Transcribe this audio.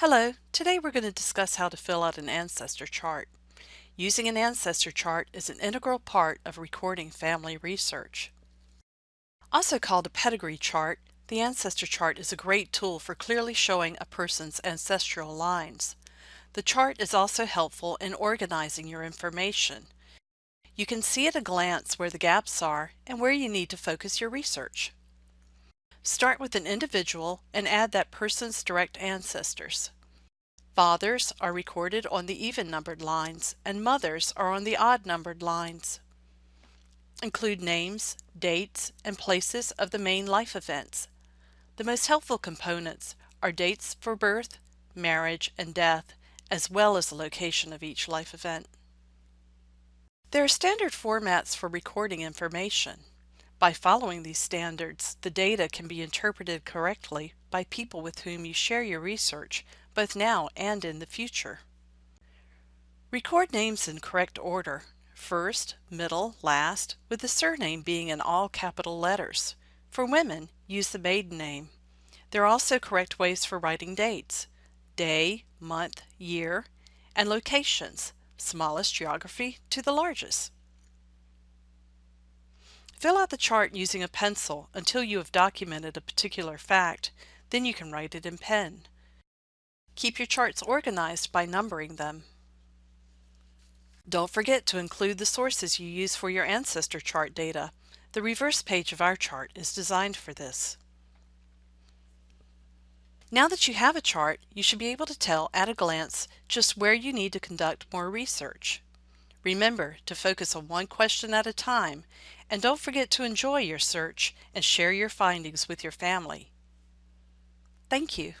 Hello, today we're going to discuss how to fill out an ancestor chart. Using an ancestor chart is an integral part of recording family research. Also called a pedigree chart, the ancestor chart is a great tool for clearly showing a person's ancestral lines. The chart is also helpful in organizing your information. You can see at a glance where the gaps are and where you need to focus your research. Start with an individual and add that person's direct ancestors. Fathers are recorded on the even-numbered lines and mothers are on the odd-numbered lines. Include names, dates, and places of the main life events. The most helpful components are dates for birth, marriage, and death, as well as the location of each life event. There are standard formats for recording information. By following these standards, the data can be interpreted correctly by people with whom you share your research, both now and in the future. Record names in correct order, first, middle, last, with the surname being in all capital letters. For women, use the maiden name. There are also correct ways for writing dates, day, month, year, and locations, smallest geography to the largest. Fill out the chart using a pencil until you have documented a particular fact, then you can write it in pen. Keep your charts organized by numbering them. Don't forget to include the sources you use for your ancestor chart data. The reverse page of our chart is designed for this. Now that you have a chart, you should be able to tell at a glance just where you need to conduct more research. Remember to focus on one question at a time and don't forget to enjoy your search and share your findings with your family. Thank you.